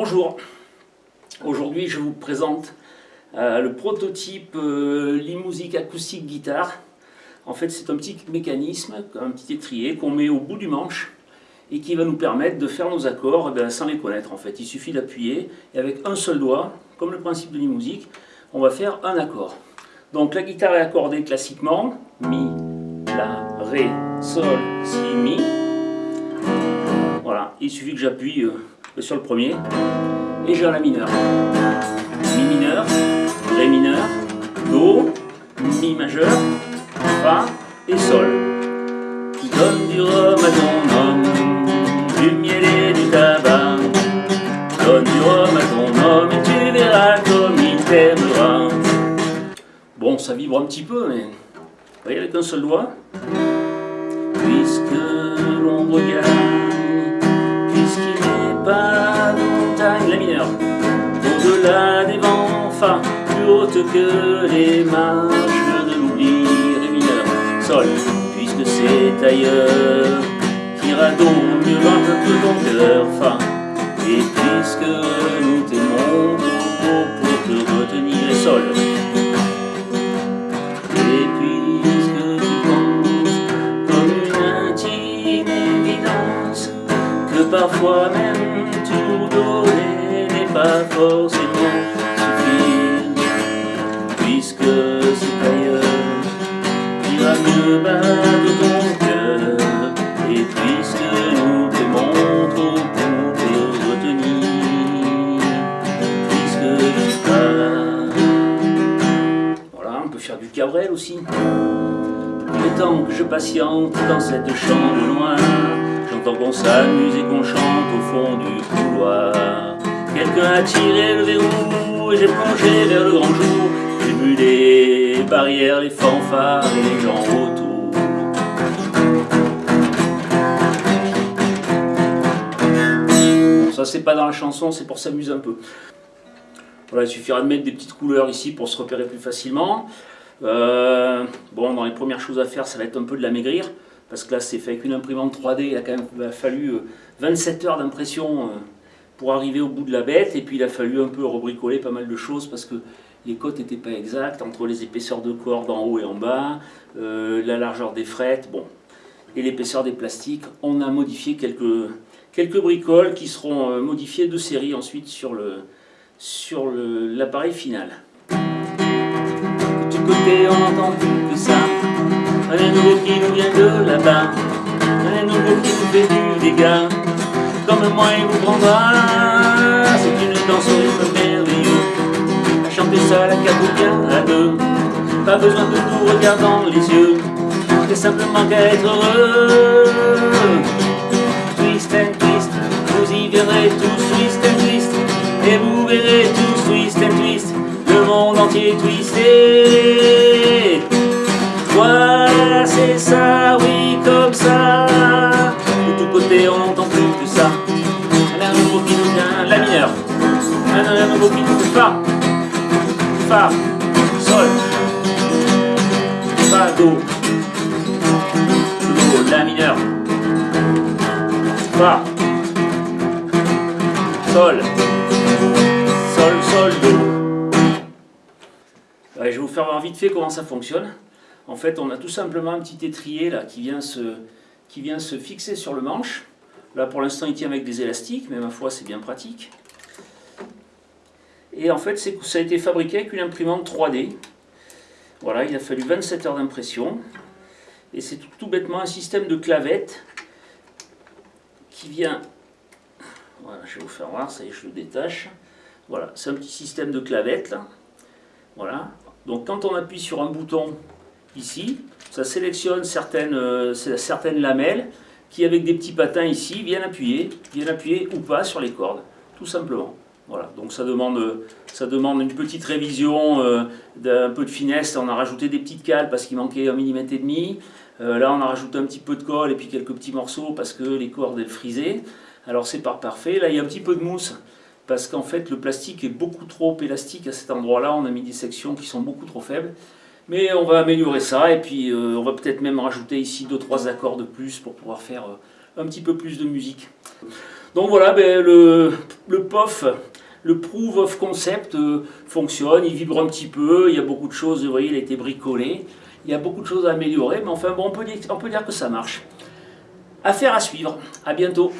Bonjour, aujourd'hui je vous présente euh, le prototype euh, Limusic acoustique guitare. En fait c'est un petit mécanisme, un petit étrier qu'on met au bout du manche et qui va nous permettre de faire nos accords eh sans les connaître en fait. Il suffit d'appuyer et avec un seul doigt, comme le principe de Limusic, on va faire un accord. Donc la guitare est accordée classiquement, Mi, La, Ré, Sol, Si, Mi. Voilà, il suffit que j'appuie euh, sur le premier, et j'ai La mineur. Mi mineur, Ré mineur, Do, Mi majeur, Fa et Sol. Donne du rhum à ton homme, du miel et du tabac. Donne du rhum à ton homme et tu verras comme il t'aimera. Bon, ça vibre un petit peu, mais vous voyez avec un seul doigt. Puisque l'on regarde au-delà des vents, plus haute que les marches de l'oubli, mineur, sol, puisque c'est ailleurs, qu'ira donc mieux loin que ton cœur, fa, et puisque nous t'aimons pour te retenir, et sol, et puisque tu penses comme une intime évidence, que parfois même pas forcément suffire Puisque c'est ailleurs. Ira mieux battre ton cœur Et puisque nous t'aimons trop pour te retenir. Puisque tu pars. Voilà, on peut faire du cabrel aussi. Le temps que je patiente dans cette chambre noire J'entends qu'on s'amuse et qu'on chante au fond du couloir Quelqu'un a tiré le verrou et j'ai plongé vers le grand jour. J'ai vu les barrières, les fanfares et les gens autour. ça c'est pas dans la chanson, c'est pour s'amuser un peu. Voilà, il suffira de mettre des petites couleurs ici pour se repérer plus facilement. Euh, bon, dans les premières choses à faire, ça va être un peu de la maigrir, parce que là c'est fait avec une imprimante 3D, il a quand même fallu 27 euh, heures d'impression euh, pour arriver au bout de la bête. Et puis il a fallu un peu rebricoler pas mal de choses parce que les cotes n'étaient pas exactes entre les épaisseurs de corde en haut et en bas, euh, la largeur des frettes, bon, et l'épaisseur des plastiques. On a modifié quelques, quelques bricoles qui seront euh, modifiées de série ensuite sur le sur l'appareil final. Tout côté, on n'entend plus que ça. Un nouveau qui nous vient de là-bas. Nouveau qui nous fait du dégât comme moi il vous prendra. C'est une danse au rythme merveilleux, à chanter quatre ou bien à deux. Pas besoin de vous regarder dans les yeux, c'est simplement qu'à être heureux. Twist and twist, vous y verrez tous twist and twist, et vous verrez tous twist and twist, le monde entier twisté. Voilà, c'est ça, Nous Fa, Fa, Sol, Fa, Do, Do, La mineur, Fa, Sol, Sol, Sol, Do. je vais vous faire voir vite fait comment ça fonctionne. En fait, on a tout simplement un petit étrier là qui vient se, qui vient se fixer sur le manche. Là, pour l'instant, il tient avec des élastiques, mais ma foi, c'est bien pratique. Et en fait, ça a été fabriqué avec une imprimante 3D. Voilà, il a fallu 27 heures d'impression. Et c'est tout, bêtement un système de clavette qui vient... Voilà, je vais vous faire voir, ça y est, je le détache. Voilà, c'est un petit système de clavette, là. Voilà. Donc quand on appuie sur un bouton ici, ça sélectionne certaines, euh, certaines lamelles qui avec des petits patins ici viennent appuyer, viennent appuyer ou pas sur les cordes, tout simplement. Voilà, donc ça demande, ça demande une petite révision, euh, d'un peu de finesse. On a rajouté des petites cales parce qu'il manquait un millimètre et demi. Euh, là, on a rajouté un petit peu de colle et puis quelques petits morceaux parce que les cordes elles frisaient. Alors c'est pas parfait. Là, il y a un petit peu de mousse parce qu'en fait, le plastique est beaucoup trop élastique à cet endroit-là. On a mis des sections qui sont beaucoup trop faibles. Mais on va améliorer ça et puis euh, on va peut-être même rajouter ici 2-3 accords de plus pour pouvoir faire un petit peu plus de musique. Donc voilà, ben, le, le POF, le Proof of Concept euh, fonctionne, il vibre un petit peu, il y a beaucoup de choses, vous voyez, il a été bricolé, il y a beaucoup de choses à améliorer, mais enfin bon, on peut dire, on peut dire que ça marche. Affaire à suivre, à bientôt